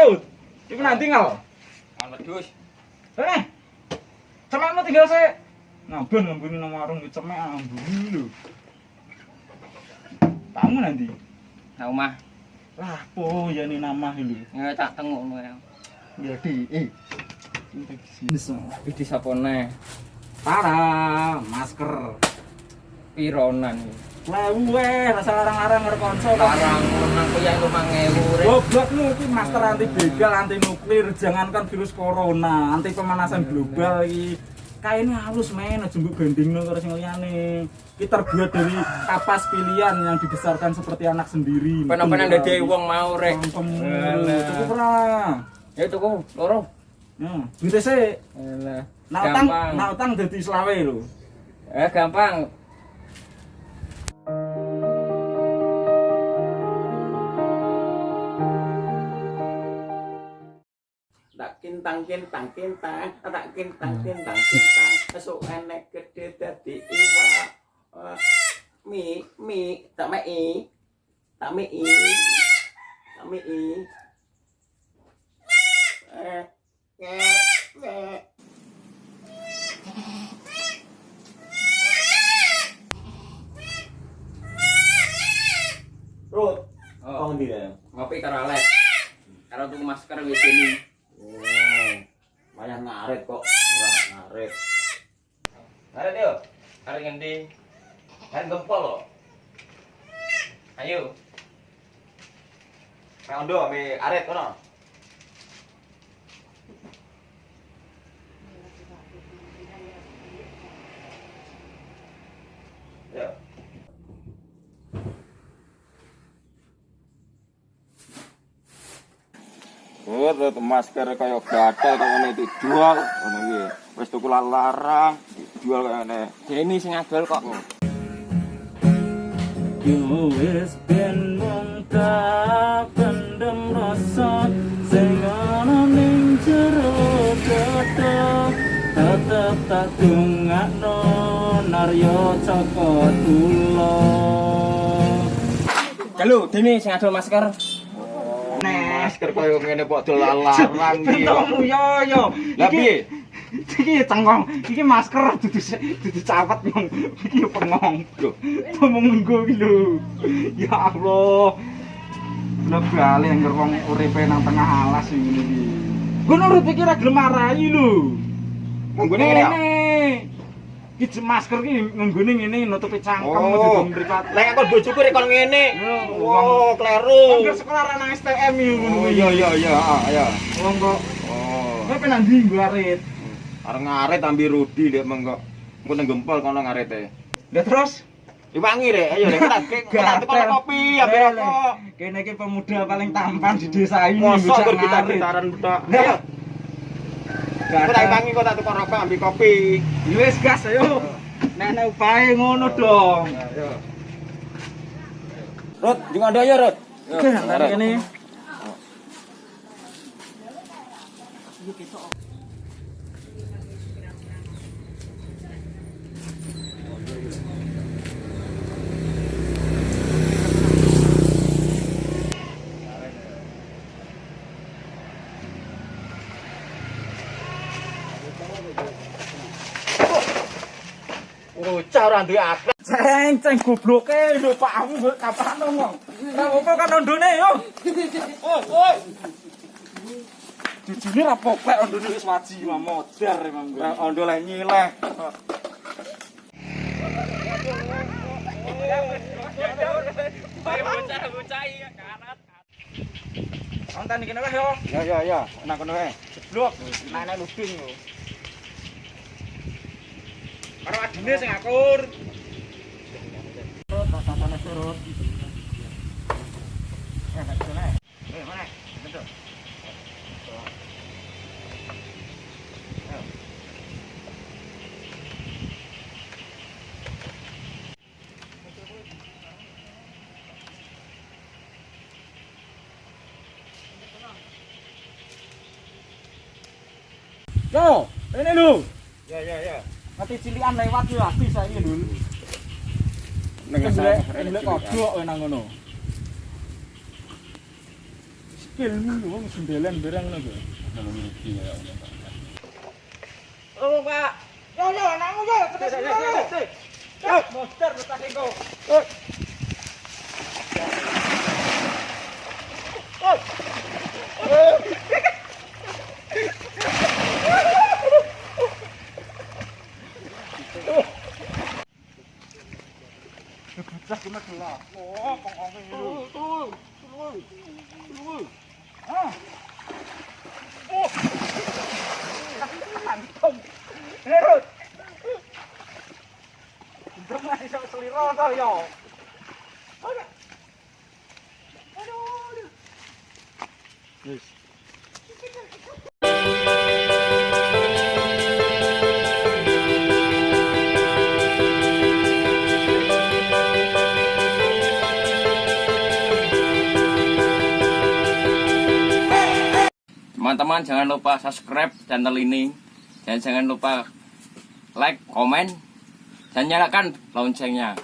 Rut. Iku nanti tinggal. Kan wedhus. Eh. Cemekmu tinggal sih. Ngabon ngambuni nang warung iki cemek ambuni lho. Kamu nanti. Nang omah. Lah, po ya ini nama lho. Ya tak tengok ngono ya. Ya di. Eh. Iki sapone Para masker. pironan iki. Lewe, rasa larang-larang ngerkonsol. Larang, menang yang rumah Goblok lu, ini master anti begal, anti nuklir Jangankan virus corona, anti pemanasan iya, iya. global ini halus men, jembuk banding lu terus ngeliane Ini terbuat dari kapas pilihan yang dibesarkan seperti anak sendiri. Penan-penan iya, dede wong mau rek. Cukup ra Ya cukup, loro. Ya, duitnya sih Nah utang, nah utang jadi selawe lu Eh gampang, kintang kintang kintang tak kintang kintang kintang esuk enek gede dadi iwak mi mi tak mei tak mei tak mei eh eh eh Rut, Oh, ndi ya? ngopi karo Alex. Karo tuku masker wis ini. Oh, banyak ngaret kok, ora ngaret. Ngaret yo. Ngaret ngendi? Ngaret gempol lo. Ayo. Ondo ame aret kono. Ya. Terus masker kaya gatel kaya ngene dijual ngono iki. Wis tuku larang, dijual kaya ngene. Deni sing adol kok. Yo wis ben mung tak pendem rasa sing ana ning jero tetep tak dongakno naryo sing adol masker. Masker kaya ngene kok larang iki. Pentokmu yo yo Lah piye? Iki cengkong, iki masker dudu dudu cawet mong. Iki pengong. Loh. Ngomong nggo iki lho. Ya Allah. Lah bali anggar wong uripe nang tengah alas ngene iki. Ngono urip iki ora gelem marahi lho. Nggone ngene? Iki masker iki nggone ngene nutupi cangkem Oh. oh. mripat. Lek aku bojoku rek kon ngene. Yo, Oh, kleru. Angger sekolah nang STM iki ngono Oh iya iya iya, ah, ya. Wong kok Oh. kowe penang ndi nggo arit. Areng ngaret ambi Rudi lek mengko. Engko nang gempol kono ngarete. Lah terus Iwangi rek, ayo lek kita kita tukang kopi ambi Eh, rokok. Kene iki pemuda paling tampan di desa ini. Mosok kita ngarit. gitaran tok. Kok tak iwangi kok tak tukang rokok ambi kopi. Wis gas ayo. Nenek upahe ngono dong. Ayo. Rut, jeng ada ya, Rut. Oke, hari ini. Bocah ora duwe akhlak. Ceng, ceng gobloke lho Pak aku mbok kapan ngomong. Lah opo kan ondone yo. Oi, oi. Jujune ra popek ondone wis waji mah modar emang gue. Ondo lek nyileh. Konten iki wis yo. Ya ya ya, nang kono wae. Jeblok, nenek luding yo. Karo adine sing akur. Terus tatane surut. Eh, tak bisa naik. Eh, mana? Betul. Yo, ini lu. Ya ya ya. Nanti cilian lewat yo habis saiki dulu. Nang Ngelek ngelek kodok kowe nang ngono. skillmu lho wong sendelen barang ngono lho. Kalau ngerti ya. Oh, Pak. Yo yo, anakmu yo, tekan sini. Yo, monster letak engko. Wis. Teman-teman jangan lupa subscribe channel ini dan jangan lupa like, komen, dan nyalakan loncengnya.